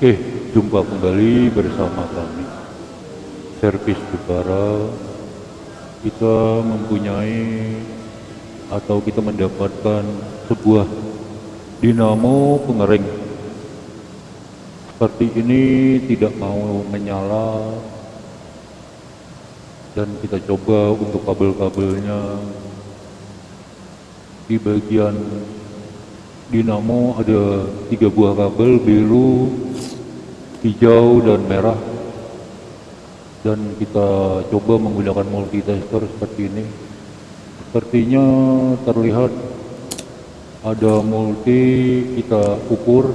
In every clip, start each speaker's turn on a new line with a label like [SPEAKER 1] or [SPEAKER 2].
[SPEAKER 1] Oke, jumpa kembali bersama kami. Servis Jepara, kita mempunyai atau kita mendapatkan sebuah dinamo pengering. Seperti ini tidak mau menyala dan kita coba untuk kabel-kabelnya di bagian dinamo ada tiga buah kabel biru hijau dan merah. Dan kita coba menggunakan multitester seperti ini. Sepertinya terlihat ada multi kita ukur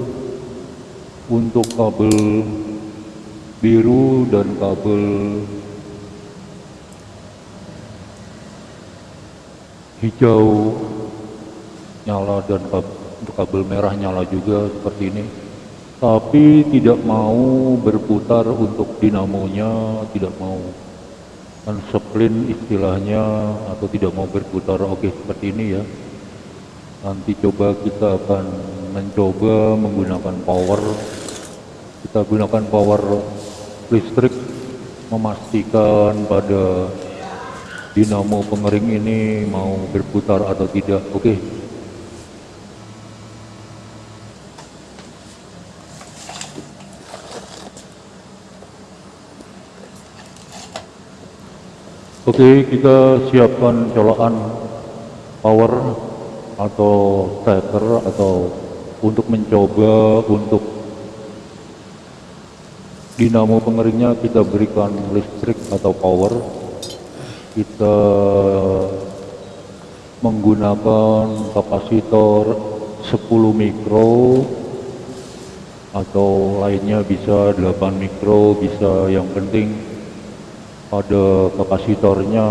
[SPEAKER 1] untuk kabel biru dan kabel hijau nyala dan kabel, kabel merah nyala juga seperti ini tapi tidak mau berputar untuk dinamonya tidak mau unsplin istilahnya atau tidak mau berputar. Oke seperti ini ya. Nanti coba kita akan mencoba menggunakan power. Kita gunakan power listrik memastikan pada dinamo pengering ini mau berputar atau tidak. Oke Oke, kita siapkan colokan power atau starter atau untuk mencoba untuk dinamo pengeringnya kita berikan listrik atau power. Kita menggunakan kapasitor 10 mikro atau lainnya bisa 8 mikro bisa yang penting pada kapasitornya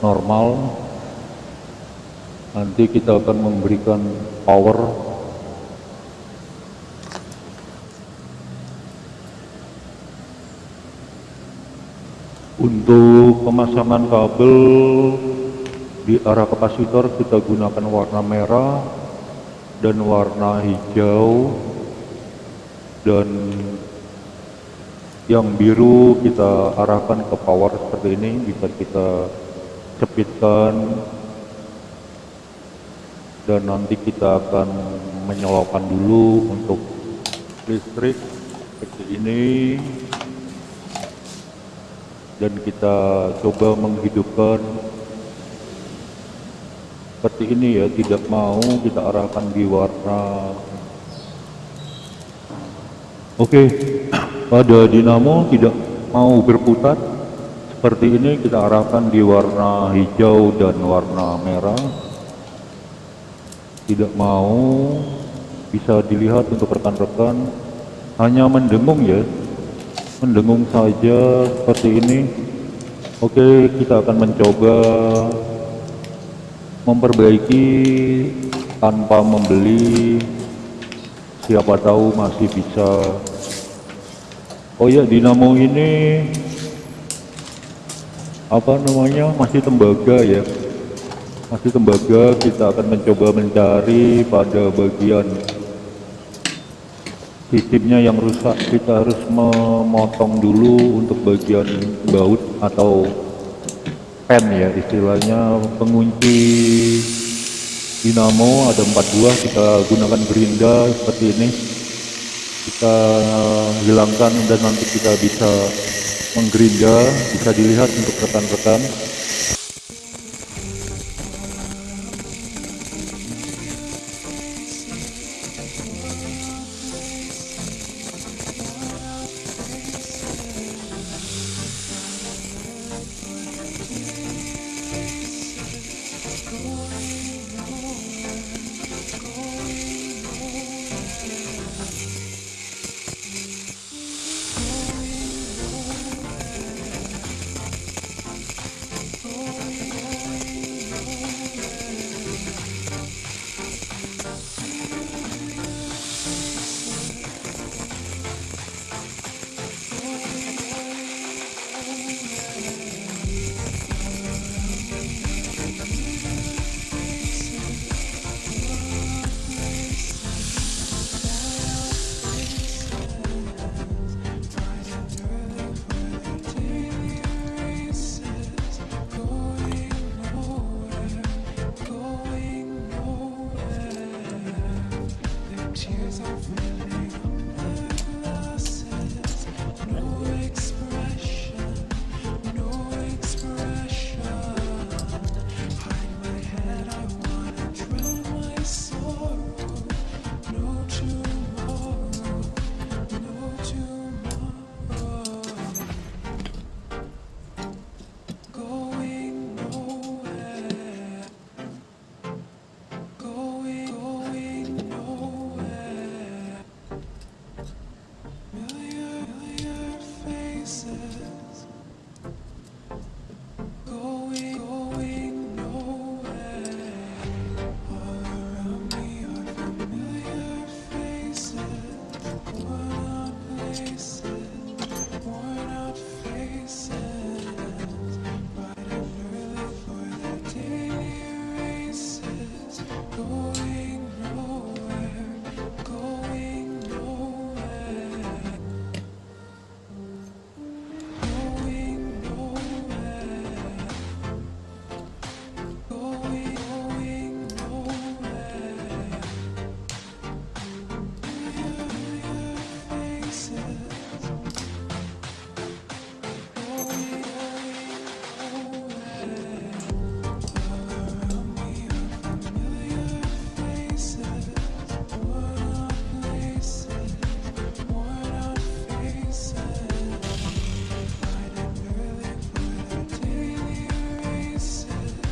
[SPEAKER 1] normal. Nanti kita akan memberikan power. Untuk pemasangan kabel di arah kapasitor kita gunakan warna merah dan warna hijau dan yang biru kita arahkan ke power seperti ini bisa kita cepitkan dan nanti kita akan menyalakan dulu untuk listrik seperti ini. Dan kita coba menghidupkan seperti ini ya tidak mau kita arahkan di warna. Oke. okay pada dinamo tidak mau berputar. Seperti ini kita arahkan di warna hijau dan warna merah. Tidak mau bisa dilihat untuk rekan-rekan. Hanya mendengung ya. Mendengung saja seperti ini. Oke kita akan mencoba memperbaiki tanpa membeli. Siapa tahu masih bisa Oh ya dinamo ini apa namanya? Masih tembaga ya. Masih tembaga kita akan mencoba mencari pada bagian sistemnya yang rusak. Kita harus memotong dulu untuk bagian baut atau pen ya istilahnya. Pengunci dinamo ada empat buah kita gunakan gerinda seperti ini kita hilangkan dan nanti kita bisa menggerinda bisa dilihat untuk rekan-rekan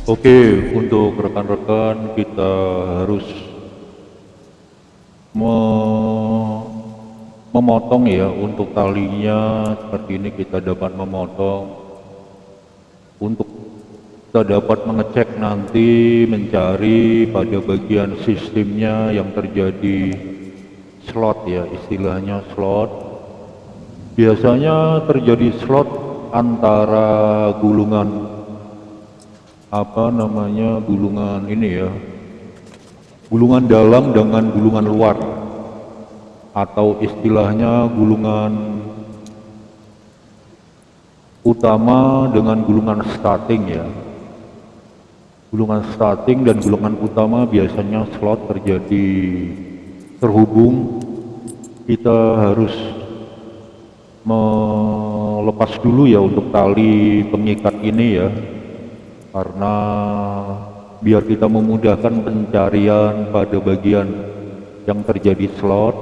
[SPEAKER 1] Oke, untuk rekan-rekan kita harus memotong ya untuk talinya. Seperti ini kita dapat memotong. Untuk kita dapat mengecek nanti mencari pada bagian sistemnya yang terjadi slot ya istilahnya slot. Biasanya terjadi slot antara gulungan apa namanya gulungan ini ya. Gulungan dalam dengan gulungan luar. Atau istilahnya gulungan utama dengan gulungan starting ya. Gulungan starting dan gulungan utama biasanya slot terjadi terhubung. Kita harus melepas dulu ya untuk tali pengikat ini ya karena biar kita memudahkan pencarian pada bagian yang terjadi slot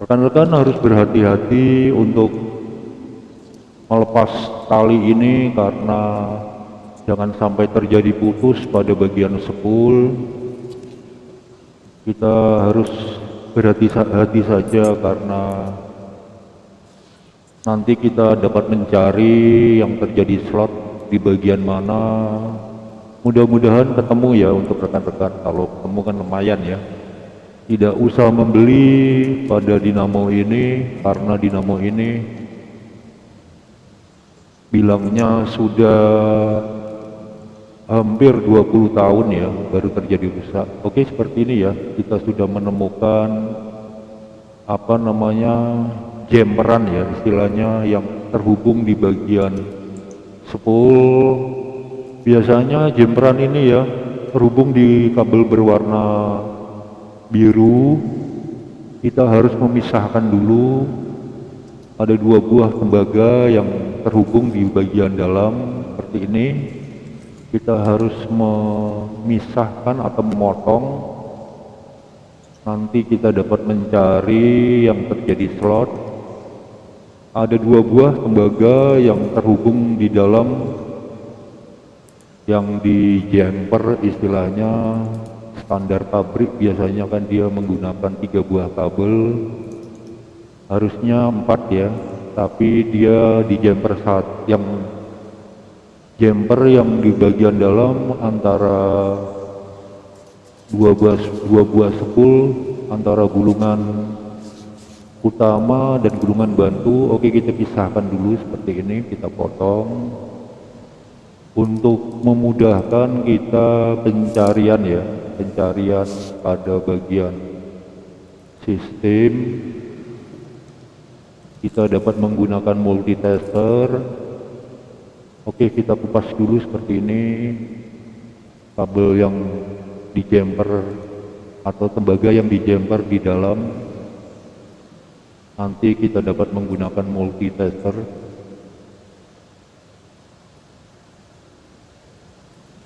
[SPEAKER 1] rekan-rekan harus berhati-hati untuk melepas tali ini karena jangan sampai terjadi putus pada bagian sepul. Kita harus berhati-hati saja karena nanti kita dapat mencari yang terjadi slot di bagian mana. Mudah-mudahan ketemu ya untuk rekan-rekan. Kalau ketemu kan lumayan ya. Tidak usah membeli pada dinamo ini karena dinamo ini bilangnya sudah hampir 20 tahun ya baru terjadi rusak. Oke seperti ini ya. Kita sudah menemukan apa namanya jemperan ya istilahnya yang terhubung di bagian sepul. Biasanya jemperan ini ya terhubung di kabel berwarna biru. Kita harus memisahkan dulu ada dua buah tembaga yang terhubung di bagian dalam seperti ini kita harus memisahkan atau memotong nanti kita dapat mencari yang terjadi slot ada dua buah tembaga yang terhubung di dalam yang di jumper istilahnya standar pabrik. Biasanya kan dia menggunakan tiga buah kabel. Harusnya empat ya tapi dia di jumper saat yang jumper yang di bagian dalam antara dua buah dua buah sepul antara gulungan utama dan gulungan bantu oke kita pisahkan dulu seperti ini kita potong. Untuk memudahkan kita pencarian ya pencarian pada bagian sistem. Kita dapat menggunakan multitester. Oke kita kupas dulu seperti ini. Kabel yang di jumper atau tembaga yang di jumper di dalam nanti kita dapat menggunakan multitester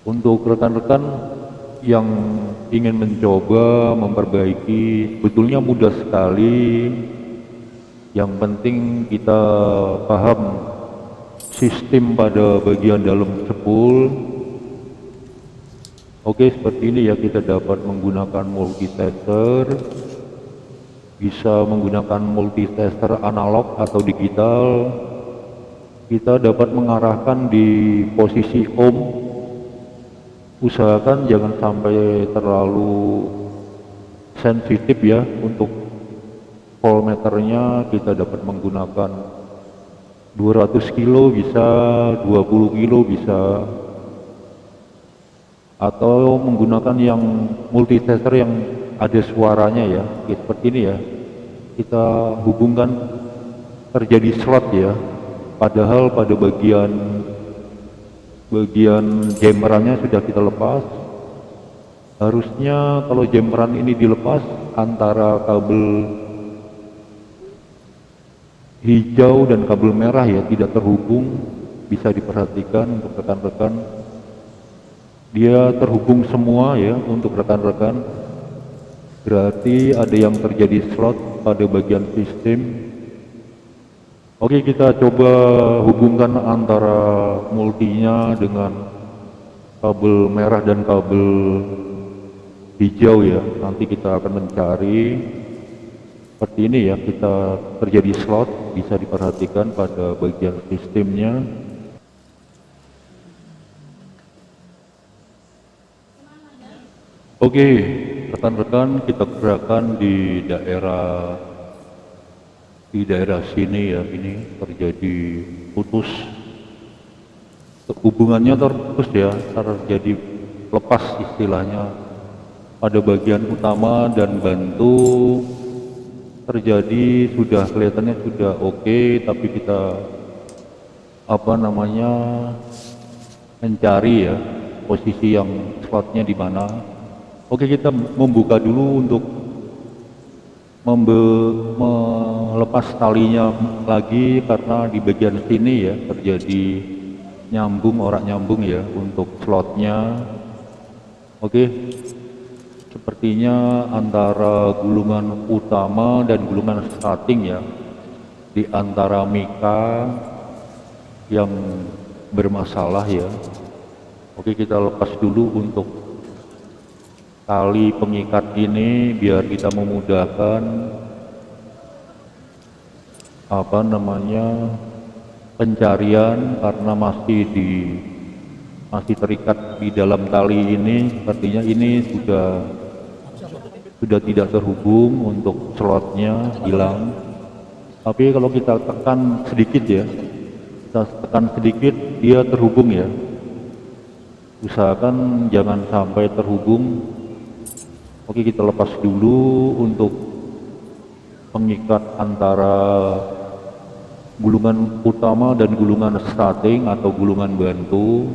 [SPEAKER 1] untuk rekan-rekan yang ingin mencoba memperbaiki betulnya mudah sekali. Yang penting kita paham sistem pada bagian dalam sepul. Oke seperti ini ya kita dapat menggunakan multitester bisa menggunakan multitester analog atau digital kita dapat mengarahkan di posisi ohm usahakan jangan sampai terlalu sensitif ya untuk voltmeternya. Kita dapat menggunakan 200 kilo bisa 20 kilo bisa atau menggunakan yang multitester yang ada suaranya ya seperti ini ya. Kita hubungkan terjadi slot ya. Padahal pada bagian bagian jammerannya sudah kita lepas. Harusnya kalau jammeran ini dilepas antara kabel hijau dan kabel merah ya tidak terhubung bisa diperhatikan untuk rekan-rekan dia terhubung semua ya untuk rekan-rekan. Berarti ada yang terjadi slot pada bagian sistem. Oke kita coba hubungkan antara multinya dengan kabel merah dan kabel hijau ya. Nanti kita akan mencari. Seperti ini ya kita terjadi slot bisa diperhatikan pada bagian sistemnya oke rekan-rekan kita gerakan di daerah di daerah sini ya. Ini terjadi putus. Hubungannya terputus ya terjadi lepas istilahnya. Pada bagian utama dan bantu terjadi sudah kelihatannya sudah oke okay, tapi kita apa namanya mencari ya posisi yang slotnya di mana oke kita membuka dulu untuk membe melepas talinya lagi karena di bagian sini ya terjadi nyambung orang nyambung ya untuk slotnya. Oke sepertinya antara gulungan utama dan gulungan starting ya di antara mika yang bermasalah ya. Oke kita lepas dulu untuk tali pengikat ini biar kita memudahkan apa namanya pencarian karena masih di masih terikat di dalam tali ini. Sepertinya ini sudah sudah tidak terhubung untuk slotnya hilang. Tapi kalau kita tekan sedikit ya kita tekan sedikit dia terhubung ya. Usahakan jangan sampai terhubung Oke kita lepas dulu untuk pengikat antara gulungan utama dan gulungan starting atau gulungan bantu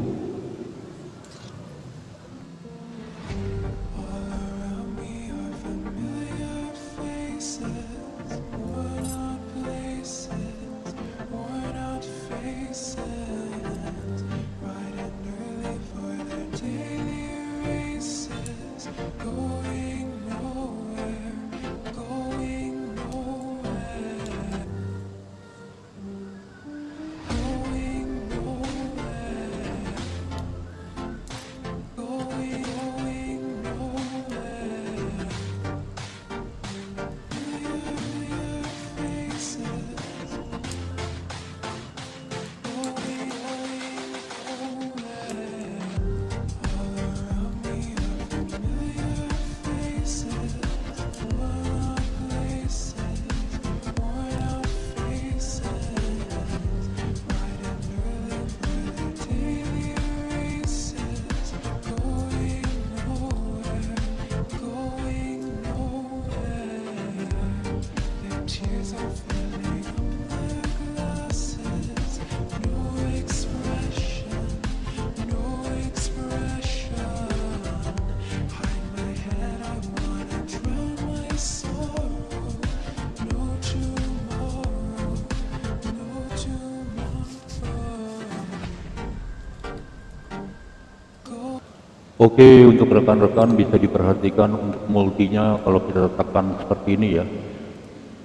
[SPEAKER 1] Oke, untuk rekan-rekan bisa diperhatikan untuk multinya kalau kita tekan seperti ini ya.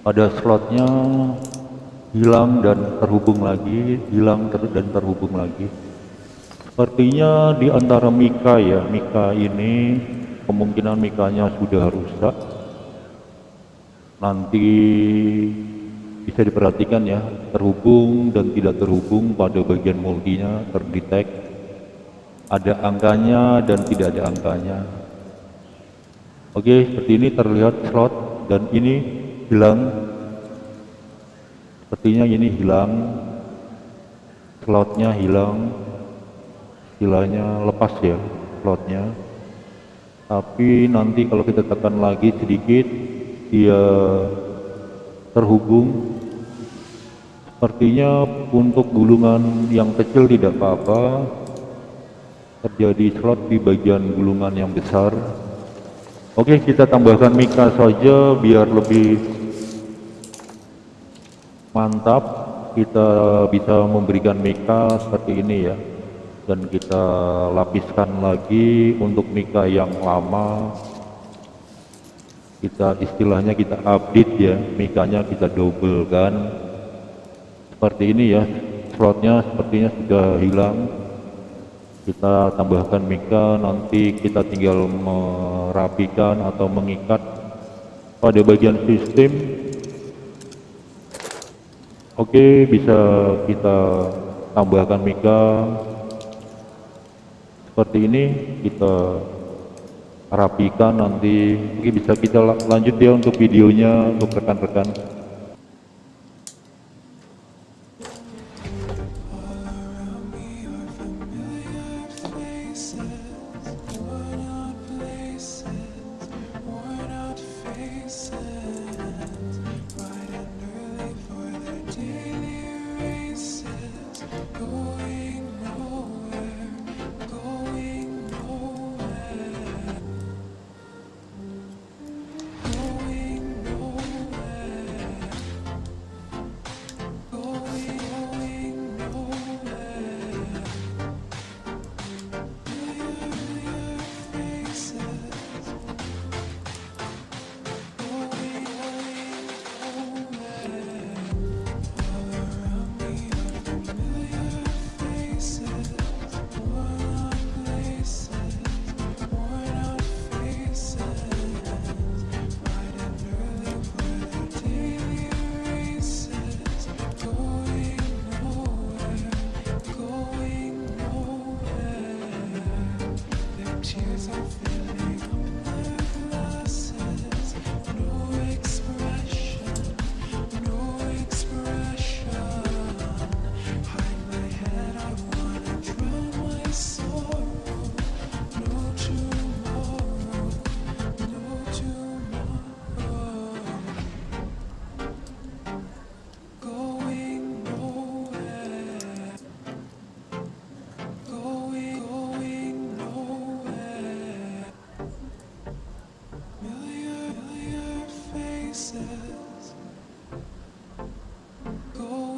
[SPEAKER 1] Pada slotnya hilang dan terhubung lagi, hilang ter dan terhubung lagi. Sepertinya di antara mika ya, mika ini kemungkinan mikanya sudah rusak. Nanti bisa diperhatikan ya, terhubung dan tidak terhubung pada bagian multinya terdetek ada angkanya dan tidak ada angkanya. Oke seperti ini terlihat slot dan ini hilang. Sepertinya ini hilang. Slotnya hilang. Istilahnya lepas ya slotnya. Tapi nanti kalau kita tekan lagi sedikit dia terhubung. Sepertinya untuk gulungan yang kecil tidak apa-apa terjadi slot di bagian gulungan yang besar. Oke kita tambahkan mika saja biar lebih mantap. Kita bisa memberikan mika seperti ini ya. Dan kita lapiskan lagi untuk mika yang lama. Kita istilahnya kita update ya. Mikanya kita double kan. Seperti ini ya. Slotnya sepertinya sudah hilang kita tambahkan mika nanti kita tinggal merapikan atau mengikat pada bagian sistem. Oke bisa kita tambahkan mika. Seperti ini kita rapikan nanti. Mungkin bisa kita lanjut ya untuk videonya untuk rekan-rekan Go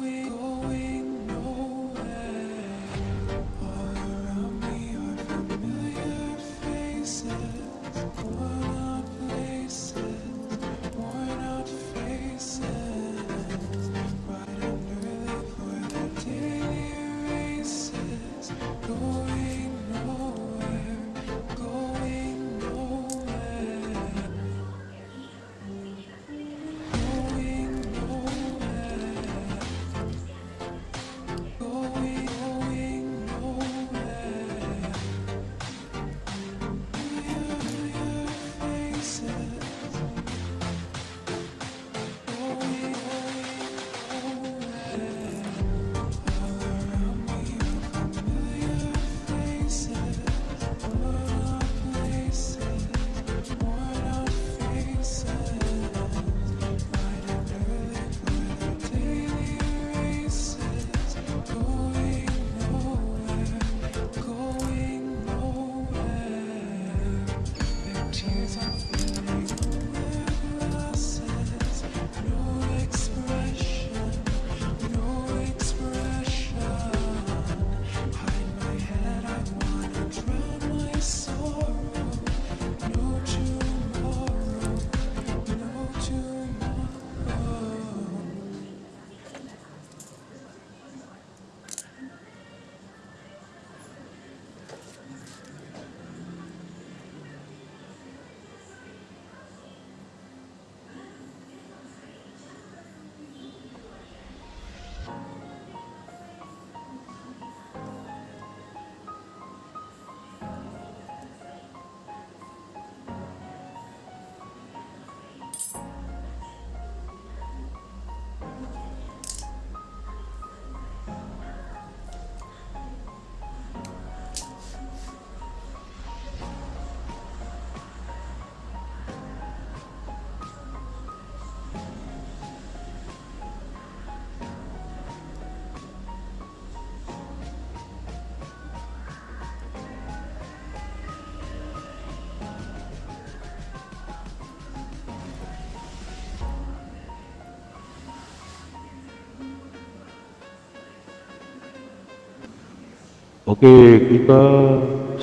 [SPEAKER 1] Oke, kita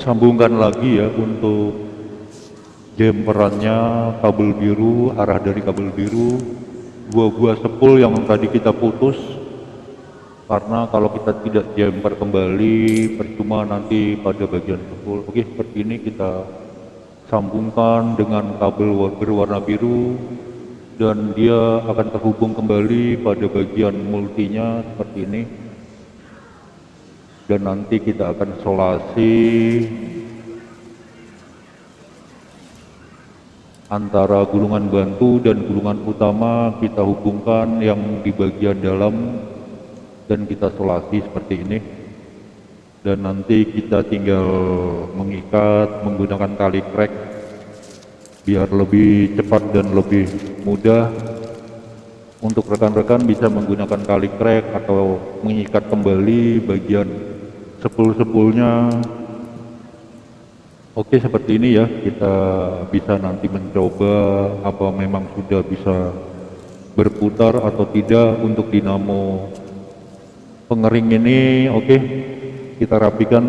[SPEAKER 1] sambungkan lagi ya untuk jemperannya kabel biru, arah dari kabel biru, dua buah sepul yang tadi kita putus, karena kalau kita tidak jumper kembali percuma nanti pada bagian sepul. Oke seperti ini kita sambungkan dengan kabel berwarna biru. Dan dia akan terhubung kembali pada bagian multinya seperti ini dan nanti kita akan solasi antara gulungan bantu dan gulungan utama kita hubungkan yang di bagian dalam dan kita solasi seperti ini. Dan nanti kita tinggal mengikat menggunakan tali krek biar lebih cepat dan lebih mudah. Untuk rekan-rekan bisa menggunakan tali krek atau mengikat kembali bagian sepul-sepulnya. Oke seperti ini ya kita bisa nanti mencoba apa memang sudah bisa berputar atau tidak untuk dinamo. Pengering ini oke okay, kita rapikan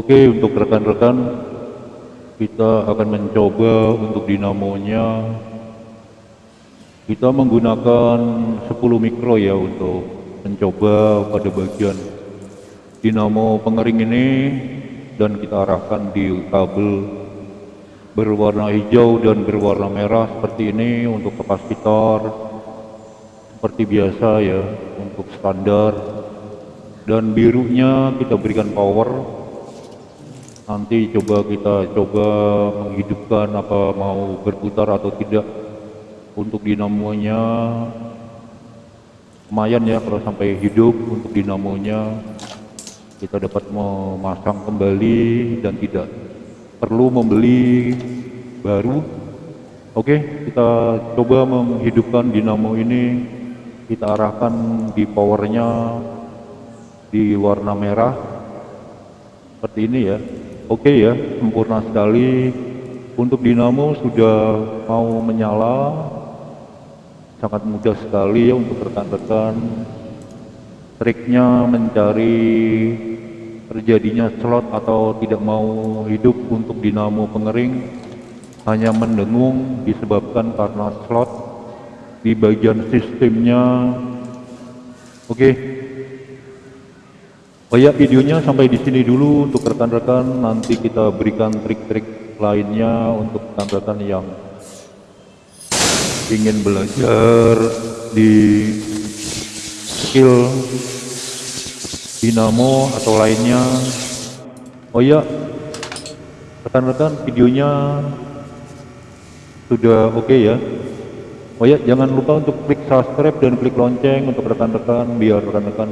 [SPEAKER 1] Oke untuk rekan-rekan kita akan mencoba untuk dinamonya. Kita menggunakan 10 mikro ya untuk mencoba pada bagian dinamo pengering ini dan kita arahkan di kabel berwarna hijau dan berwarna merah seperti ini untuk kapasitor seperti biasa ya untuk standar. Dan birunya kita berikan power nanti coba kita coba menghidupkan apa mau berputar atau tidak. Untuk dinamonya lumayan ya kalau sampai hidup. Untuk dinamonya kita dapat memasang kembali dan tidak perlu membeli baru. Oke kita coba menghidupkan dinamo ini. Kita arahkan di powernya di warna merah. Seperti ini ya oke ya sempurna sekali. Untuk dinamo sudah mau menyala. Sangat mudah sekali ya untuk rekan-rekan. Triknya mencari terjadinya slot atau tidak mau hidup untuk dinamo pengering. Hanya mendengung disebabkan karena slot di bagian sistemnya. Oke okay. Oh ya videonya sampai di sini dulu untuk rekan-rekan. Nanti kita berikan trik-trik lainnya untuk rekan-rekan yang ingin belajar di skill dinamo atau lainnya. Oh ya rekan-rekan videonya sudah oke okay ya. Oh ya jangan lupa untuk klik subscribe dan klik lonceng untuk rekan-rekan biar rekan-rekan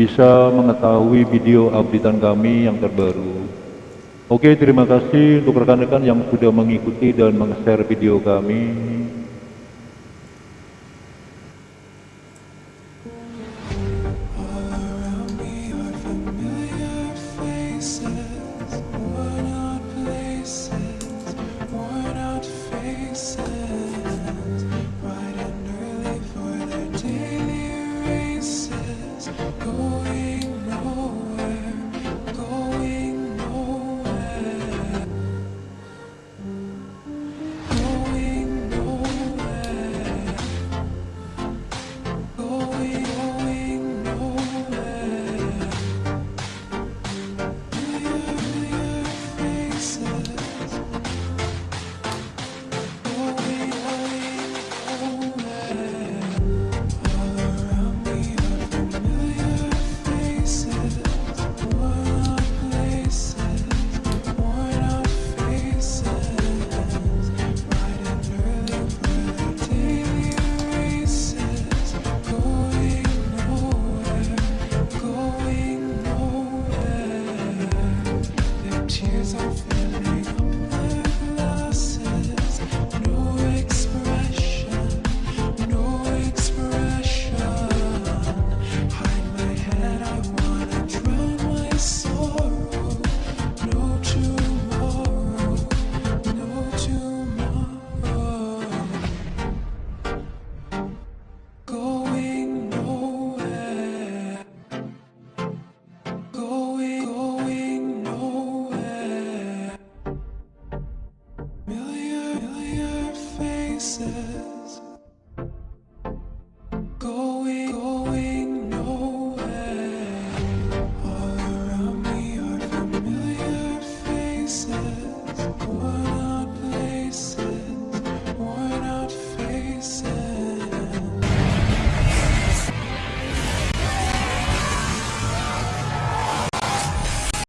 [SPEAKER 1] bisa mengetahui video updatean kami yang terbaru. Oke, terima kasih untuk rekan-rekan yang sudah mengikuti dan meng-share video kami.